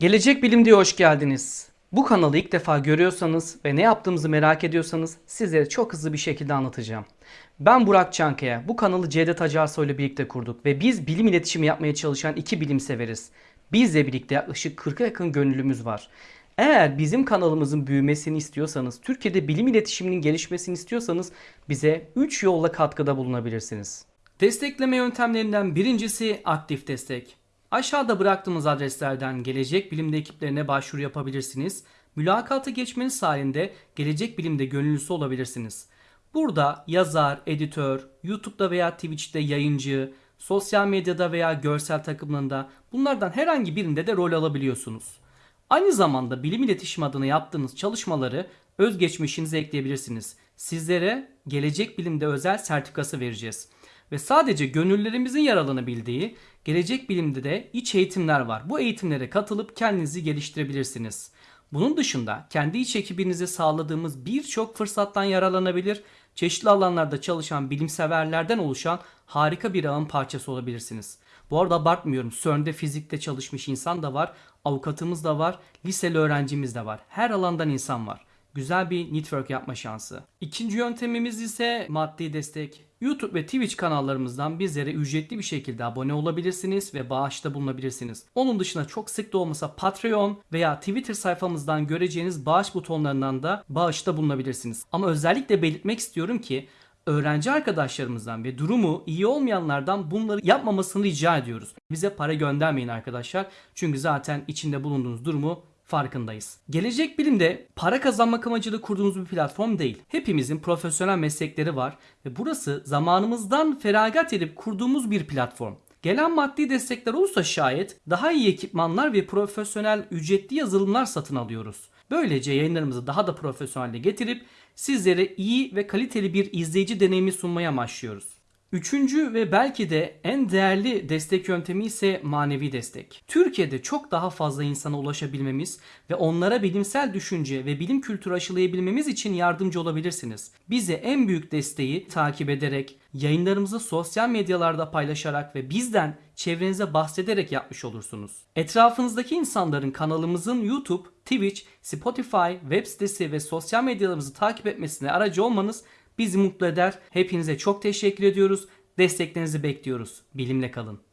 Gelecek Bilim diye hoş geldiniz. Bu kanalı ilk defa görüyorsanız ve ne yaptığımızı merak ediyorsanız sizlere çok hızlı bir şekilde anlatacağım. Ben Burak Çankaya. Bu kanalı Cevdet Acarsoy ile birlikte kurduk ve biz bilim iletişimi yapmaya çalışan iki bilim severiz. Bizle birlikte yaklaşık 40'a yakın gönüllümüz var. Eğer bizim kanalımızın büyümesini istiyorsanız, Türkiye'de bilim iletişiminin gelişmesini istiyorsanız bize 3 yolla katkıda bulunabilirsiniz. Destekleme yöntemlerinden birincisi aktif destek. Aşağıda bıraktığımız adreslerden Gelecek Bilim'de ekiplerine başvuru yapabilirsiniz. Mülakata geçmeniz halinde Gelecek Bilim'de gönüllüsü olabilirsiniz. Burada yazar, editör, YouTube'da veya Twitch'te yayıncı, sosyal medyada veya görsel takımlarında bunlardan herhangi birinde de rol alabiliyorsunuz. Aynı zamanda bilim iletişim adına yaptığınız çalışmaları özgeçmişinize ekleyebilirsiniz. Sizlere Gelecek Bilim'de özel sertifikası vereceğiz. Ve sadece gönüllerimizin yer alanabildiği Gelecek Bilim'de de iç eğitimler var. Bu eğitimlere katılıp kendinizi geliştirebilirsiniz. Bunun dışında kendi iç ekibinize sağladığımız birçok fırsattan yararlanabilir, çeşitli alanlarda çalışan bilimseverlerden oluşan harika bir ağın parçası olabilirsiniz. Bu arada abartmıyorum. CERN'de fizikte çalışmış insan da var, avukatımız da var, liseli öğrencimiz de var. Her alandan insan var. Güzel bir network yapma şansı. İkinci yöntemimiz ise maddi destek. YouTube ve Twitch kanallarımızdan bizlere ücretli bir şekilde abone olabilirsiniz ve bağışta bulunabilirsiniz. Onun dışında çok sık da olmasa Patreon veya Twitter sayfamızdan göreceğiniz bağış butonlarından da bağışta bulunabilirsiniz. Ama özellikle belirtmek istiyorum ki öğrenci arkadaşlarımızdan ve durumu iyi olmayanlardan bunları yapmamasını rica ediyoruz. Bize para göndermeyin arkadaşlar. Çünkü zaten içinde bulunduğunuz durumu farkındayız. Gelecek Bilim'de para kazanmak amacıyla kurduğumuz bir platform değil. Hepimizin profesyonel meslekleri var ve burası zamanımızdan feragat edip kurduğumuz bir platform. Gelen maddi destekler olursa şayet daha iyi ekipmanlar ve profesyonel ücretli yazılımlar satın alıyoruz. Böylece yayınlarımızı daha da profesyonelle getirip sizlere iyi ve kaliteli bir izleyici deneyimi sunmaya amaçlıyoruz. Üçüncü ve belki de en değerli destek yöntemi ise manevi destek. Türkiye'de çok daha fazla insana ulaşabilmemiz ve onlara bilimsel düşünce ve bilim kültürü aşılayabilmemiz için yardımcı olabilirsiniz. Bize en büyük desteği takip ederek, yayınlarımızı sosyal medyalarda paylaşarak ve bizden çevrenize bahsederek yapmış olursunuz. Etrafınızdaki insanların kanalımızın YouTube, Twitch, Spotify, web sitesi ve sosyal medyalarımızı takip etmesine aracı olmanız bizi mutlu eder. Hepinize çok teşekkür ediyoruz. Desteklerinizi bekliyoruz. Bilimle kalın.